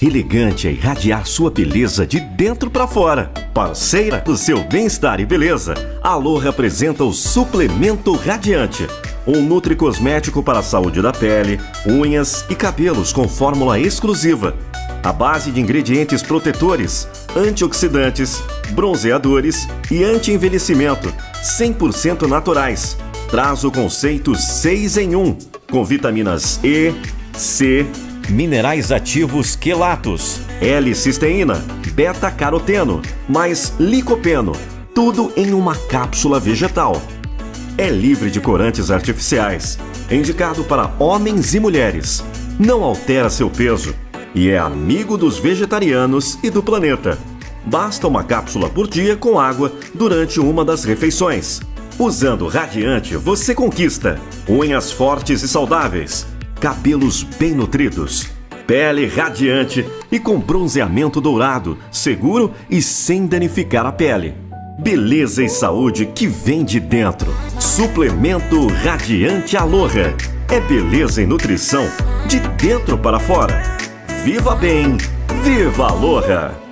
Elegante é irradiar sua beleza de dentro para fora. Parceira do seu bem-estar e beleza, a Aloha apresenta o Suplemento Radiante. Um nutri-cosmético para a saúde da pele, unhas e cabelos com fórmula exclusiva. A base de ingredientes protetores, antioxidantes, bronzeadores e anti-envelhecimento, 100% naturais. Traz o conceito 6 em 1, com vitaminas E, C, minerais ativos quelatos, L-cisteína, beta-caroteno, mais licopeno, tudo em uma cápsula vegetal. É livre de corantes artificiais, indicado para homens e mulheres, não altera seu peso e é amigo dos vegetarianos e do planeta. Basta uma cápsula por dia com água durante uma das refeições. Usando Radiante, você conquista unhas fortes e saudáveis cabelos bem nutridos, pele radiante e com bronzeamento dourado, seguro e sem danificar a pele. Beleza e saúde que vem de dentro. Suplemento Radiante Aloha. É beleza e nutrição de dentro para fora. Viva bem, viva Aloha!